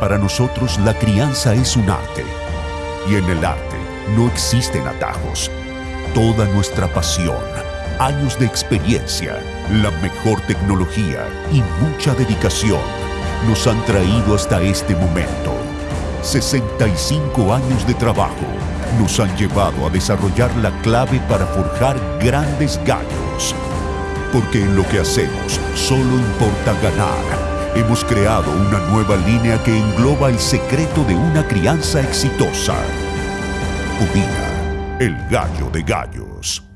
Para nosotros la crianza es un arte y en el arte no existen atajos. Toda nuestra pasión, años de experiencia, la mejor tecnología y mucha dedicación nos han traído hasta este momento. 65 años de trabajo nos han llevado a desarrollar la clave para forjar grandes gallos. Porque en lo que hacemos solo importa ganar. Hemos creado una nueva línea que engloba el secreto de una crianza exitosa. Udina, el gallo de gallos.